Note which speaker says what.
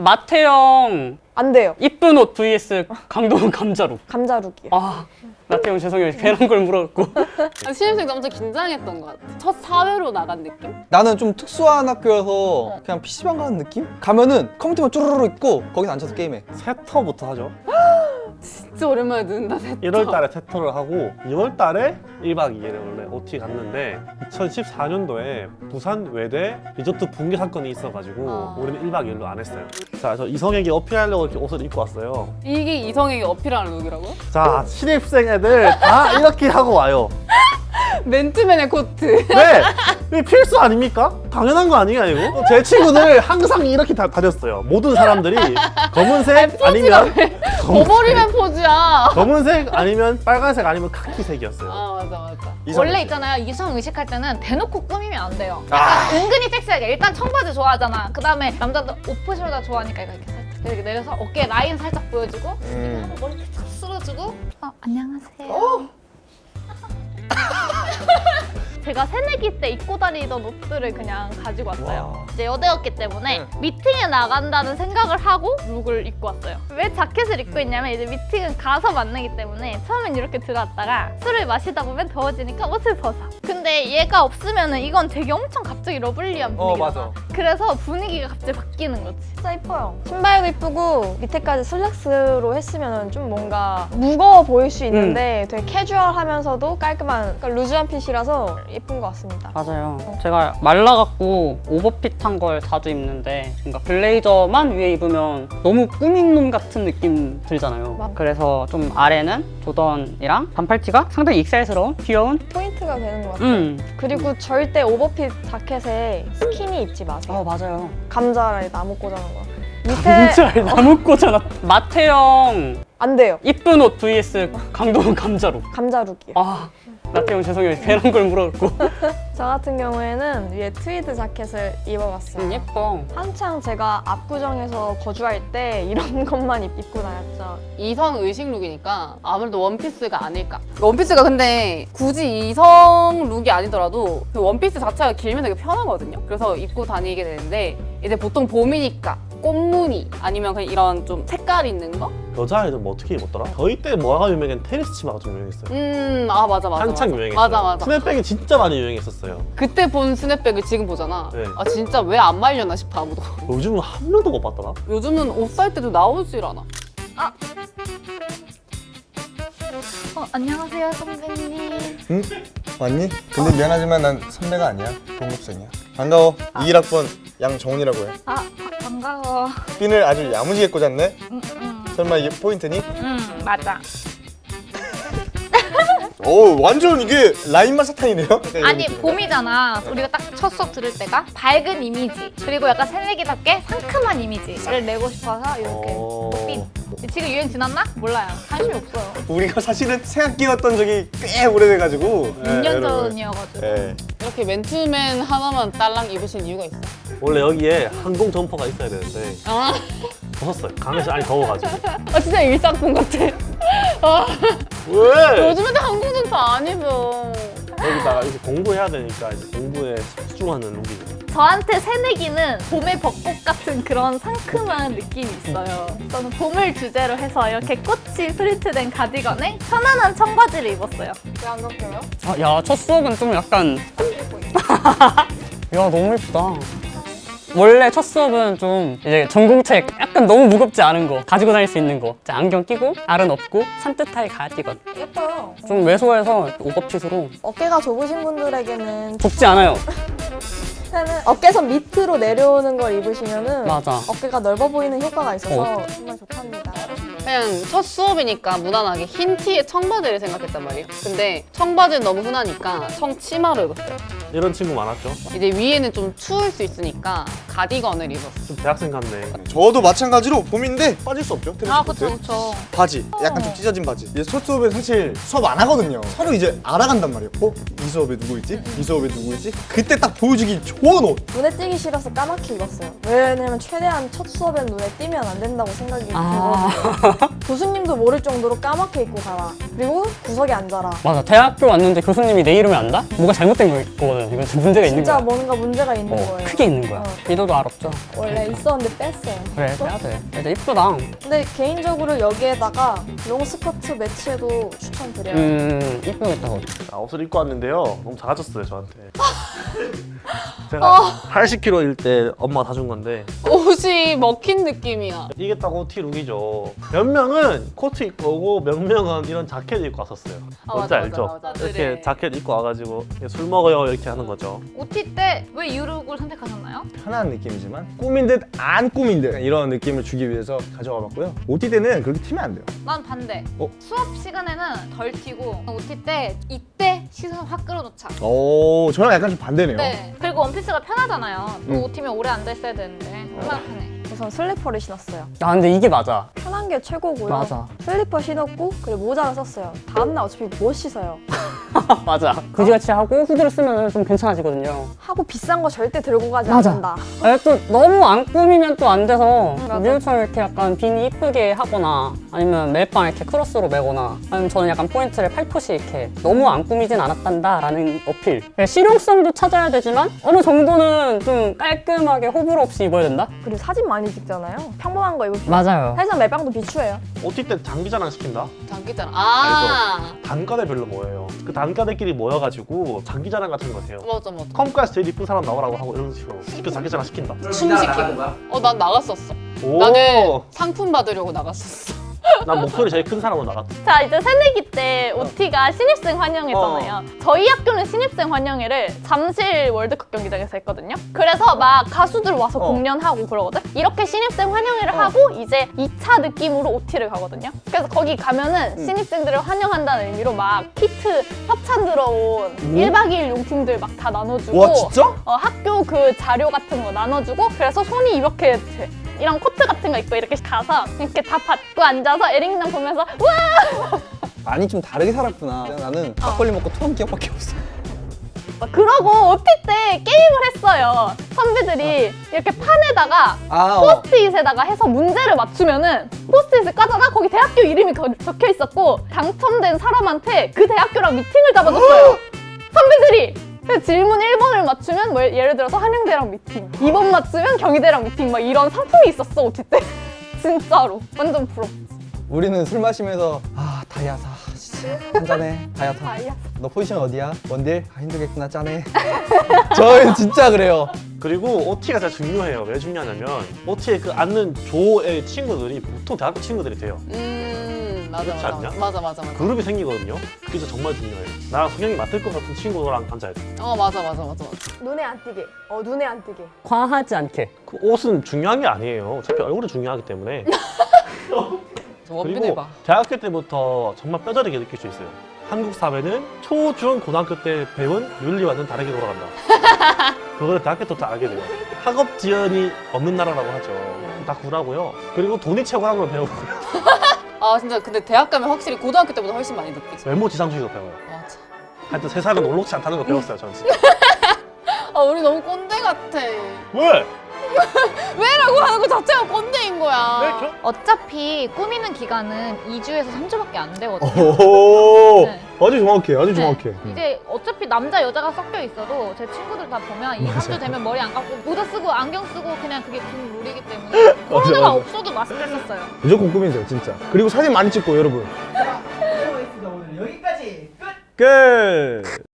Speaker 1: 마태형
Speaker 2: 안 돼요.
Speaker 1: 이쁜 옷 vs 강동원 감자룩.
Speaker 2: 감자룩이요.
Speaker 1: 아 마태형 죄송해요 괜한 걸 물어갖고.
Speaker 3: 아, 신입생 엄청 긴장했던 것 같아. 첫 사회로 나간 느낌?
Speaker 4: 나는 좀 특수한 학교여서 그냥 PC방 가는 느낌? 가면은 컴퓨터만 쭈루루루 있고 거기서 앉아서 게임해
Speaker 5: 새터부터 하죠.
Speaker 3: 진짜 오랜만에 듣는다. 새터.
Speaker 5: 1월 달에 새터를 하고 2월 달에 1박 2일을 원래 OT 갔는데 2014년도에 부산 외대 리조트 붕괴 사건이 있어가지고
Speaker 3: 아.
Speaker 5: 우리는 1박 2일로 안 했어요. 자, 저 이성에게 어필하려고 이렇게 옷을 입고 왔어요.
Speaker 3: 이게 이성에게 어필하는 룩이라고?
Speaker 5: 자, 신입생 애들 다 이렇게 하고 와요.
Speaker 3: 맨투맨에 코트.
Speaker 5: 네! 이게 필수 아닙니까? 당연한 거 아니야 이거? 제 친구들 항상 이렇게 다 다녔어요. 모든 사람들이 검은색 아니면 검,
Speaker 3: 버버리맨 포즈야.
Speaker 5: 검은색 아니면 빨간색 아니면 카키색이었어요.
Speaker 3: 아 맞아 맞아.
Speaker 6: 원래 있잖아요 이성 의식할 때는 대놓고 꾸미면 안 돼요 약간 은근히 섹시하게 일단 청바지 좋아하잖아 그 다음에 남자들 off shoulder 좋아하니까 이거 이렇게 살짝 이렇게 내려서 어깨 라인 살짝 보여주고 이렇게 하고 머리 탁 쓸어주고 어, 안녕하세요 제가 새내기 때 입고 다니던 옷들을 그냥 가지고 왔어요. 이제 여대였기 때문에 미팅에 나간다는 생각을 하고 룩을 입고 왔어요. 왜 자켓을 입고 있냐면 이제 미팅은 가서 만나기 때문에 처음엔 이렇게 들어왔다가 술을 마시다 보면 더워지니까 옷을 벗어. 근데 얘가 없으면 은 이건 되게 엄청 갑자기 lovely한
Speaker 4: 어
Speaker 6: 분위기잖아.
Speaker 4: 맞아
Speaker 6: 그래서 분위기가 갑자기 바뀌는 거지
Speaker 2: 진짜 이뻐요. 신발도 이쁘고 밑에까지 슬랙스로 했으면 좀 뭔가 무거워 보일 수 있는데 되게 캐주얼하면서도 깔끔한 그러니까 loose한 핏이라서 예쁜 것 같습니다.
Speaker 1: 맞아요. 제가 말라갖고 오버핏한 걸 자주 입는데 뭔가 블레이저만 위에 입으면 너무 꾸민 놈 같은 느낌 들잖아요.
Speaker 2: 맞-
Speaker 1: 그래서 좀 아래는 조던이랑 반팔티가 상당히 익살스러운 귀여운
Speaker 2: 포인트가 되는 것 같아요.
Speaker 1: 음.
Speaker 2: 그리고 절대 오버핏 자켓에 스키니 입지 마세요.
Speaker 1: 어 맞아요.
Speaker 2: 감자에 나무 꽂아놓은 거. 밑에
Speaker 1: 진짜 나무 꽂아놨. 마태형
Speaker 2: 안 돼요.
Speaker 1: 이쁜 옷 vs 강동원 감자룩.
Speaker 2: 감자룩이요.
Speaker 1: 아 마태형 죄송해요 괜한 걸 물어갖고.
Speaker 2: 저 같은 경우에는 위에 트위드 자켓을 입어봤어요.
Speaker 1: 음, 예뻐.
Speaker 2: 한창 제가 압구정에서 거주할 때 이런 것만 입- 입고 다녔죠.
Speaker 3: 이성 의식 룩이니까 아무래도 원피스가 아닐까. 원피스가 근데 굳이 이성 룩이 아니더라도 그 원피스 자체가 길면 되게 편하거든요. 그래서 입고 다니게 되는데 이제 보통 봄이니까 꽃무늬 아니면 그냥 이런 좀 색깔 있는 거?
Speaker 5: 여자애들 뭐 어떻게 입었더라? 저희 때 뭐가 유명한 테니스 치마가 좀 유명했어요.
Speaker 3: 음, 아 맞아 맞아.
Speaker 5: 한창
Speaker 3: 맞아.
Speaker 5: 유행했어요.
Speaker 3: 맞아 맞아.
Speaker 5: 스냅백이 진짜 많이 유행했었어요.
Speaker 3: 그때 본 스냅백을 지금 보잖아.
Speaker 5: 네.
Speaker 3: 아 진짜 왜 안 말렸나 싶어 아무도.
Speaker 5: 요즘은 한 명도 못 봤더라.
Speaker 3: 요즘은 옷 살 때도 나오질 않아.
Speaker 6: 어, 안녕하세요 선배님
Speaker 7: 응? 왔니? 근데 미안하지만 난 선배가 아니야 동급생이야 반가워 21학번 양정훈이라고
Speaker 6: 해아 바- 반가워
Speaker 7: 핀을 아주 야무지게 꽂았네
Speaker 6: 응, 응,
Speaker 7: 설마 이게 포인트니?
Speaker 6: 응 맞아.
Speaker 7: 오 완전 이게 라인만 사탕이네요?
Speaker 6: 아니
Speaker 7: 느낌이다.
Speaker 6: 봄이잖아. 우리가 딱 첫 수업 들을 때가. 밝은 이미지. 그리고 약간 새내기답게 상큼한 이미지를 내고 싶어서 이렇게
Speaker 5: 어...
Speaker 6: 지금 유행 지났나? 몰라요. 관심이 없어요.
Speaker 7: 우리가 사실은 새학기였던 적이 꽤 오래돼가지고.
Speaker 6: 6년 전이어가지고.
Speaker 7: 예.
Speaker 3: 이렇게 맨투맨 하나만 딸랑 입으신 이유가 있어.
Speaker 5: 원래 여기에 항공 점퍼가 있어야 되는데.
Speaker 3: 아,
Speaker 5: 벗었어요. 강에서 안이 더워가지고.
Speaker 3: 아 진짜 일상품 같아. 아,
Speaker 5: 왜?
Speaker 3: 요즘에 항공전파 안 입어.
Speaker 5: 여기다가 이제 공부해야 되니까 이제 공부에 집중하는 룩이죠.
Speaker 6: 저한테 새내기는 봄의 벚꽃 같은 그런 상큼한 느낌이 있어요 저는 봄을 주제로 해서 이렇게 꽃이 프린트된 가디건에 편안한 청바지를 입었어요
Speaker 2: 왜안 덮여요?
Speaker 1: 아, 야, 첫 수업은 좀 약간. 야, 너무 예쁘다. 원래 첫 수업은 좀 이제 전공책 약간 너무 무겁지 않은 거 가지고 다닐 수 있는 거. 자, 안경 끼고 알은 없고 산뜻하게 가디건
Speaker 2: 예뻐요.
Speaker 1: 좀 왜소해서 오버핏으로.
Speaker 2: 어깨가 좁으신 분들에게는
Speaker 1: 좁지 않아요.
Speaker 2: 어깨선 밑으로 내려오는 걸 입으시면 은
Speaker 1: 맞아.
Speaker 2: 어깨가 넓어 보이는 효과가 있어서 정말 좋답니다.
Speaker 3: 그냥 첫 수업이니까 무난하게 흰 티에 청바지를 생각했단 말이에요. 근데 청바지는 너무 흔하니까 청치마를 입었어요.
Speaker 5: 이런 친구 많았죠.
Speaker 3: 이제 위에는 좀 추울 수 있으니까 가디건을 입었어요.
Speaker 5: 좀 대학생 같네.
Speaker 7: 저도 마찬가지로 봄인데 빠질 수 없죠 테니스
Speaker 6: 아. 그쵸 그쵸
Speaker 7: 바지 약간 좀 찢어진 바지 이제 첫 수업에 사실 수업 안 하거든요 서로 이제 알아간단 말이에요 어? 이 수업에 누구 있지? 이 수업에 누구 있지? 그때 딱 보여주기 좋은 옷
Speaker 2: 눈에 띄기 싫어서 까맣게 입었어요. 왜냐면 최대한 첫 수업엔 눈에 띄면 안 된다고 생각이
Speaker 1: 아.
Speaker 2: 들거든요. 교수님도 모를 정도로 까맣게 입고 가라. 그리고 구석에 앉아라.
Speaker 1: 맞아 대학교 왔는데 교수님이 내 이름을 안다? 뭐가 잘못된 거거든 이건 좀 문제가 있는
Speaker 2: 진짜
Speaker 1: 거야
Speaker 2: 뭔가 문제가 있는
Speaker 1: 어,
Speaker 2: 거예요.
Speaker 1: 크게 있는 거야
Speaker 2: 어.
Speaker 1: 리더도 알았죠
Speaker 2: 원래 있었는데 뺐어요.
Speaker 1: 그래
Speaker 2: 또?
Speaker 1: 빼야 돼 근데 이쁘다
Speaker 2: 근데 개인적으로 여기에다가 롱 스커트 매치해도 추천드려요.
Speaker 1: 음 이쁘겠다 그거.
Speaker 5: 자, 옷을 입고 왔는데요. 너무 작아졌어요 저한테. 제가 80kg일 때 엄마가 사준 건데
Speaker 3: 옷이 먹힌 느낌이야.
Speaker 5: 이게 딱 OT 룩이죠. 몇 명은 코트 입고 오고 몇 명은 이런 자켓 입고 왔었어요.
Speaker 3: 아,
Speaker 5: 뭔지
Speaker 3: 맞아,
Speaker 5: 알죠?
Speaker 3: 맞아, 맞아.
Speaker 5: 이렇게
Speaker 3: 그래.
Speaker 5: 자켓 입고 와가지고 술 먹어요 이렇게 하는 거죠.
Speaker 6: OT 때 왜 유룩을 선택하셨나요?
Speaker 7: 편한 느낌이지만 꾸민 듯안 꾸민 듯 이런 느낌을 주기 위해서 가져가 봤고요. OT 때는 그렇게 튀면 안 돼요.
Speaker 6: 난 반대.
Speaker 7: 어?
Speaker 6: 수업 시간에는 덜 튀고 OT 때 이때 시선 확 끌어놓자.
Speaker 7: 오, 저랑 약간 좀 반대네요.
Speaker 6: 네. 그리고 원피스가 편하잖아요. 또
Speaker 7: 음.
Speaker 6: OT면 오래 앉아 있어야 되는데 얼마나 편해.
Speaker 2: 우선 슬리퍼를 신었어요.
Speaker 1: 아 근데 이게 맞아
Speaker 2: 편한 게 최고고요.
Speaker 1: 맞아.
Speaker 2: 슬리퍼 신었고 그리고 모자를 썼어요. 다음날 어차피 못 씻어요.
Speaker 1: 맞아 그지같이 하고 후드를 쓰면 좀 괜찮아지거든요
Speaker 2: 하고 비싼 거 절대 들고 가지
Speaker 1: 맞아.
Speaker 2: 않는다.
Speaker 1: 아, 또 너무 안 꾸미면 또 안 돼서
Speaker 2: 맞아.
Speaker 1: 미우처럼 이렇게 약간 비니 이쁘게 하거나 아니면 멜빵 이렇게 크로스로 매거나 아니면 저는 약간 포인트를 팔토시 이렇게 너무 안 꾸미진 않았단다 라는 어필 그러니까 실용성도 찾아야 되지만 어느 정도는 좀 깔끔하게 호불호 없이 입어야 된다?
Speaker 2: 그리고 사진 많이 찍잖아요. 평범한 거 입으면
Speaker 1: 맞아요
Speaker 2: 사실상 멜빵도 비추해요.
Speaker 5: OT 때 장기자랑 시킨다?
Speaker 3: 장기자랑. 아.
Speaker 5: 단과대별로 모여요. 그 단과대끼리 모여가지고 장기자랑 같은 거 해요.
Speaker 3: 맞아 맞아.
Speaker 5: 컴까지 제일 이쁜 사람 나오라고 하고 이런 식으로 그 장기자랑 시킨다.
Speaker 3: 춤 시키고. 어, 난 나갔었어.
Speaker 5: 오,
Speaker 3: 나는 상품 받으려고 나갔었어.
Speaker 5: 난 목소리 제일 큰 사람으로 나갔다.
Speaker 6: 자 이제 새내기 때 OT가 신입생 환영회잖아요. 저희 학교는 신입생 환영회를 잠실 월드컵 경기장에서 했거든요. 그래서 막 가수들 와서
Speaker 7: 어.
Speaker 6: 공연하고 그러거든. 이렇게 신입생 환영회를 하고 이제 2차 느낌으로 OT를 가거든요. 그래서 거기 가면은 신입생들을 환영한다는 의미로 막 키트 협찬 들어온 1박 2일 용품들 막 다 나눠주고
Speaker 7: 와, 진짜?
Speaker 6: 어, 학교 그 자료 같은 거 나눠주고 그래서 손이 이렇게 돼. 이런 코트 같은 거 입고 이렇게 가서 이렇게 다 받고 앉아서 에릭남 보면서 와
Speaker 4: 많이 좀 다르게 살았구나. 나는 막걸리 먹고 토한 기억밖에 없어.
Speaker 6: 막 그러고 OT 때 게임을 했어요. 선배들이 이렇게 판에다가
Speaker 4: 아, 어.
Speaker 6: 포스트잇에다가 해서 문제를 맞추면은 포스트잇을 까다가 거기 대학교 이름이 거- 적혀 있었고 당첨된 사람한테 그 대학교랑 미팅을 잡아줬어요. 선배들이 그래서 질문 1번을 맞추면 뭐 예를 들어서 한양대랑 미팅 2번 맞추면 경희대랑 미팅 막 이런 상품이 있었어 OT 때. 진짜로. 완전 부럽
Speaker 4: 우리는 술 마시면서 아 다이아사. 진짜. 한잔해. 다이아타
Speaker 6: 다이아사.
Speaker 4: 너 포지션 어디야? 원딜? 아 힘들겠구나. 짠해. 저희는 진짜 그래요.
Speaker 5: 그리고 OT가 진짜 중요해요. 왜 중요하냐면 OT에 그 앉는 조의 친구들이 보통 대학교 친구들이 돼요.
Speaker 3: 음 맞아 맞아.
Speaker 5: 않냐?
Speaker 3: 맞아 맞아 맞아.
Speaker 5: 그룹이 생기거든요. 그게 정말 중요해요. 나랑 성향이 맞을 것 같은 친구랑 앉아야 돼.
Speaker 3: 어 맞아 맞아 맞아 맞아.
Speaker 2: 눈에 안 띄게. 어 눈에 안 띄게.
Speaker 1: 과하지 않게
Speaker 5: 그 옷은 중요한 게 아니에요. 어차피 얼굴이 중요하기 때문에.
Speaker 3: 저 원빈을
Speaker 5: 그리고
Speaker 3: 봐.
Speaker 5: 대학교 때부터 정말 뼈저리게 느낄 수 있어요. 한국 사회는 초, 중, 고등학교 때 배운 윤리와는 다르게 돌아간다. 그거를 대학교 때부터 알게 돼요. 학업 지연이 없는 나라라고 하죠. 다 구라고요. 그리고 돈이 최고라는 걸 배우고요.
Speaker 3: 아 진짜 근데 대학 가면 확실히 고등학교 때보다 훨씬 많이 느끼지.
Speaker 5: 외모 지상주의도 배워요.
Speaker 3: 맞아.
Speaker 5: 하여튼 세상은 올록지 않다는 걸 배웠어요, 저는 진짜.
Speaker 3: 아 우리 너무 꼰대 같아.
Speaker 5: 왜?
Speaker 3: 왜라고 하는 거 자체가 꼰대인 거야.
Speaker 6: 어차피 꾸미는 기간은 2주에서 3주밖에 안 되거든요
Speaker 7: 오,
Speaker 6: 네.
Speaker 7: 아주 정확해, 아주
Speaker 6: 네.
Speaker 7: 정확해.
Speaker 6: 이제 어차피 남자 여자가 섞여 있어도 제 친구들 다 보면 2, 3주 되면 머리 안 감고 모자 쓰고 안경 쓰고 그냥 그게 군 룰이기 때문에 코로나가
Speaker 7: 맞아.
Speaker 6: 없어도 마스크 썼어요
Speaker 7: 무조건 꾸미세요, 진짜. 그리고 사진 많이 찍고 여러분.
Speaker 8: 오늘 여기까지 끝!
Speaker 7: 끝.